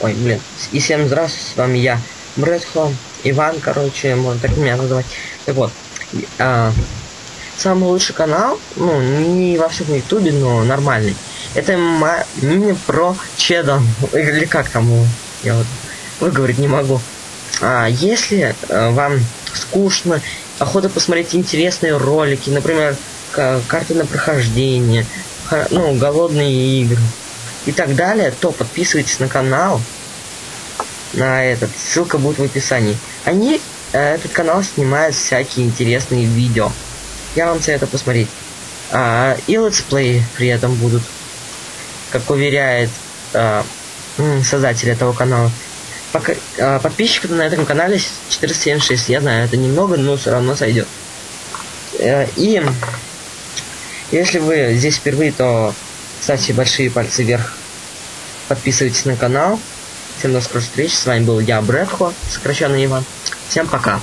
Ой, блин. И всем здравствуйте, с вами я, Брэдхо, Иван, короче, можно так меня называть. Так вот, а, самый лучший канал, ну, не во всем ютубе, но нормальный. Это мини про чедом, или как там я вот выговорить не могу. А, если а, вам скучно, охота посмотреть интересные ролики, например, карты на прохождение, ну, голодные игры и так далее, то подписывайтесь на канал, на этот, ссылка будет в описании. Они, э, этот канал снимает всякие интересные видео. Я вам советую посмотреть. А, и летсплеи при этом будут, как уверяет а, создатель этого канала. Пока, а, подписчиков на этом канале 476. Я знаю, это немного, но все равно сойдет. Э, и если вы здесь впервые, то ставьте большие пальцы вверх. Подписывайтесь на канал. Всем до скорых встреч. С вами был я, Брэдхо, сокращенный Иван. Всем пока.